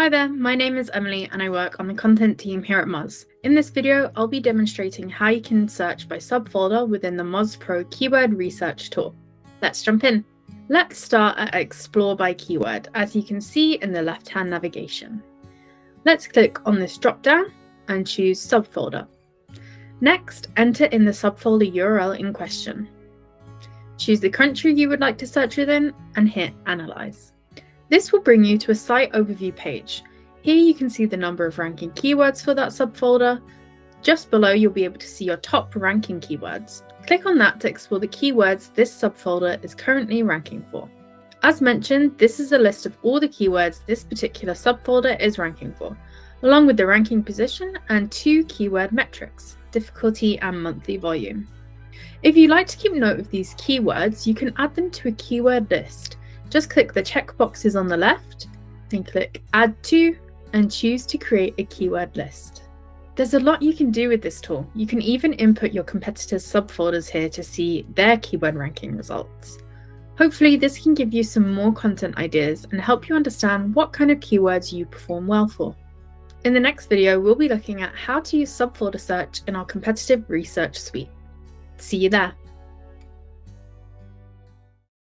Hi there, my name is Emily and I work on the content team here at Moz. In this video, I'll be demonstrating how you can search by subfolder within the Moz Pro Keyword Research tool. Let's jump in. Let's start at Explore by Keyword, as you can see in the left-hand navigation. Let's click on this drop-down and choose Subfolder. Next, enter in the subfolder URL in question. Choose the country you would like to search within and hit Analyze. This will bring you to a site overview page. Here you can see the number of ranking keywords for that subfolder. Just below you'll be able to see your top ranking keywords. Click on that to explore the keywords this subfolder is currently ranking for. As mentioned, this is a list of all the keywords this particular subfolder is ranking for, along with the ranking position and two keyword metrics, difficulty and monthly volume. If you like to keep note of these keywords, you can add them to a keyword list. Just click the check boxes on the left and click Add to and choose to create a keyword list. There's a lot you can do with this tool. You can even input your competitors' subfolders here to see their keyword ranking results. Hopefully this can give you some more content ideas and help you understand what kind of keywords you perform well for. In the next video, we'll be looking at how to use subfolder search in our competitive research suite. See you there.